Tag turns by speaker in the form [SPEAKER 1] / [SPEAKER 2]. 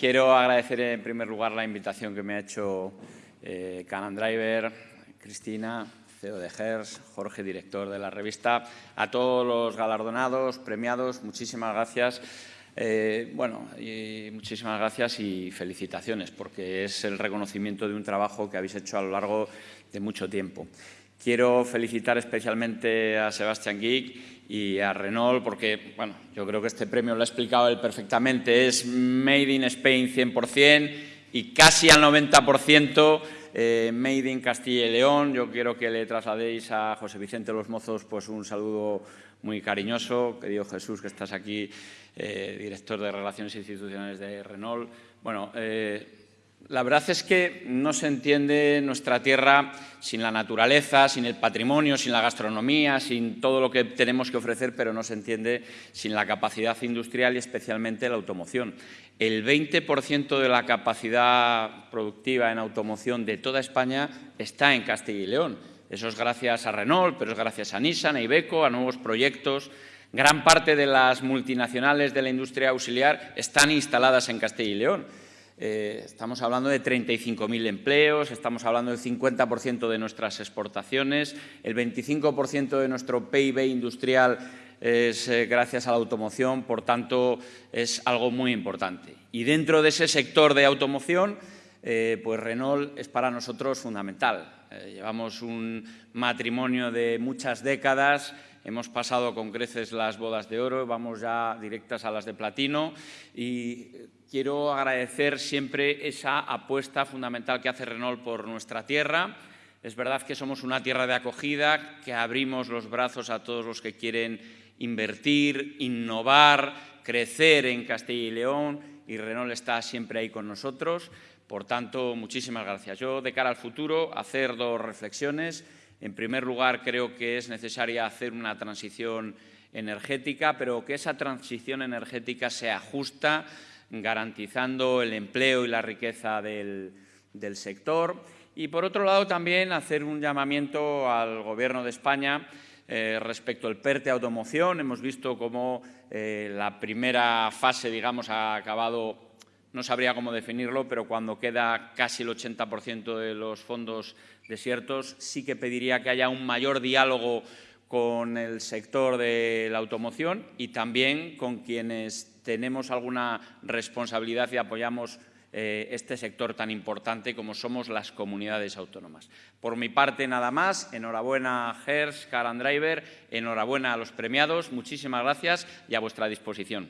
[SPEAKER 1] quiero agradecer en primer lugar la invitación que me ha hecho eh, Canan Driver, Cristina, CEO de GERS, Jorge, director de la revista, a todos los galardonados, premiados, muchísimas gracias. Eh, bueno, muchísimas gracias y felicitaciones, porque es el reconocimiento de un trabajo que habéis hecho a lo largo de mucho tiempo. Quiero felicitar especialmente a Sebastián Geek y a Renault, porque bueno, yo creo que este premio lo ha explicado él perfectamente, es Made in Spain 100% y casi al 90% eh, Made in Castilla y León. Yo quiero que le trasladéis a José Vicente Los Mozos pues, un saludo muy cariñoso. Querido Jesús, que estás aquí, eh, director de Relaciones Institucionales de Renault. Bueno, eh, la verdad es que no se entiende nuestra tierra sin la naturaleza, sin el patrimonio, sin la gastronomía, sin todo lo que tenemos que ofrecer, pero no se entiende sin la capacidad industrial y especialmente la automoción. El 20% de la capacidad productiva en automoción de toda España está en Castilla y León. Eso es gracias a Renault, pero es gracias a Nissan, a Ibeco, a nuevos proyectos. Gran parte de las multinacionales de la industria auxiliar están instaladas en Castilla y León. Eh, estamos hablando de 35.000 empleos, estamos hablando del 50% de nuestras exportaciones, el 25% de nuestro PIB industrial es eh, gracias a la automoción, por tanto, es algo muy importante. Y dentro de ese sector de automoción, eh, pues Renault es para nosotros fundamental. llevamos un matrimonio de muchas décadas, hemos pasado con creces las bodas de oro, vamos ya directas a las de platino y Quiero agradecer siempre esa apuesta fundamental que hace Renault por nuestra tierra. Es verdad que somos una tierra de acogida, que abrimos los brazos a todos los que quieren invertir, innovar, crecer en Castilla y León y Renault está siempre ahí con nosotros. Por tanto, muchísimas gracias. Yo, de cara al futuro, hacer dos reflexiones. En primer lugar, creo que es necesaria hacer una transición energética, pero que esa transición energética sea justa, garantizando el empleo y la riqueza del, sector. Y, por otro lado, también hacer un llamamiento al Gobierno de España eh, respecto al PERTE Automoción. Hemos visto cómo eh, la primera fase, digamos, ha acabado, no sabría cómo definirlo, pero cuando queda casi el 80% de los fondos desiertos, sí que pediría que haya un mayor diálogo con el sector de la automoción y también con quienes tenemos alguna responsabilidad y apoyamos eh, este sector tan importante como somos las comunidades autónomas. Por mi parte, nada más. Enhorabuena a Gers, Car Driver, enhorabuena a los premiados. Muchísimas gracias y a vuestra disposición.